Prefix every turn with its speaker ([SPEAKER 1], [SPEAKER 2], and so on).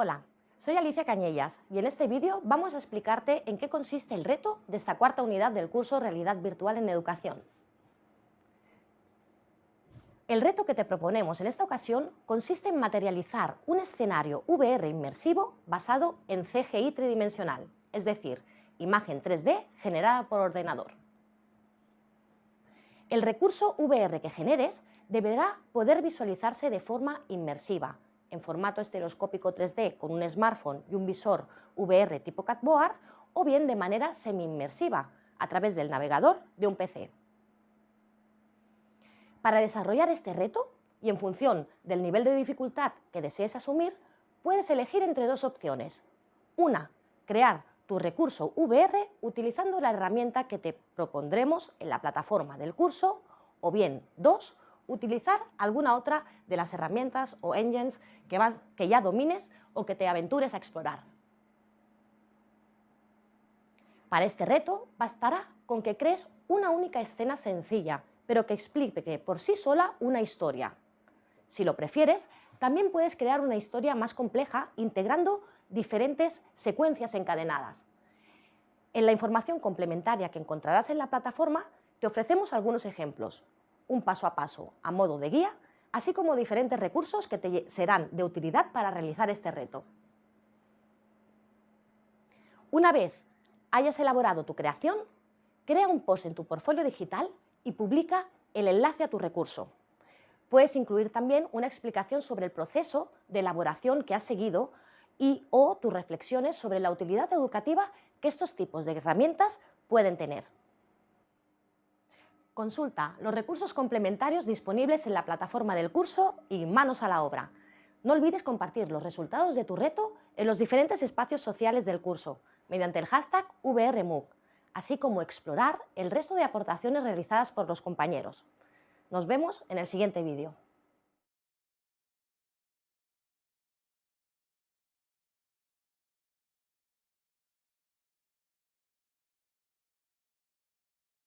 [SPEAKER 1] Hola, soy Alicia Cañellas y en este vídeo vamos a explicarte en qué consiste el reto de esta cuarta unidad del curso Realidad Virtual en Educación. El reto que te proponemos en esta ocasión consiste en materializar un escenario VR inmersivo basado en CGI tridimensional, es decir, imagen 3D generada por ordenador. El recurso VR que generes deberá poder visualizarse de forma inmersiva, en formato estereoscópico 3D con un smartphone y un visor VR tipo Catboard o bien de manera semi-inmersiva a través del navegador de un PC. Para desarrollar este reto y en función del nivel de dificultad que desees asumir, puedes elegir entre dos opciones. Una, crear tu recurso VR utilizando la herramienta que te propondremos en la plataforma del curso o bien dos, utilizar alguna otra de las herramientas o engines que, ya domines o que te aventures a explorar. Para este reto bastará con que crees una única escena sencilla, pero que explique por sí sola una historia. Si lo prefieres, también puedes crear una historia más compleja integrando diferentes secuencias encadenadas. En la información complementaria que encontrarás en la plataforma te ofrecemos algunos ejemplos, un paso a paso a modo de guía, así como diferentes recursos que te serán de utilidad para realizar este reto. Una vez hayas elaborado tu creación, crea un post en tu portfolio digital y publica el enlace a tu recurso. Puedes incluir también una explicación sobre el proceso de elaboración que has seguido y o tus reflexiones sobre la utilidad educativa que estos tipos de herramientas pueden tener. Consulta los recursos complementarios disponibles en la plataforma del curso y manos a la obra. No olvides compartir los resultados de tu reto en los diferentes espacios sociales del curso mediante el hashtag VRMOOC, así como explorar el resto de aportaciones realizadas por los compañeros. Nos vemos en el siguiente vídeo.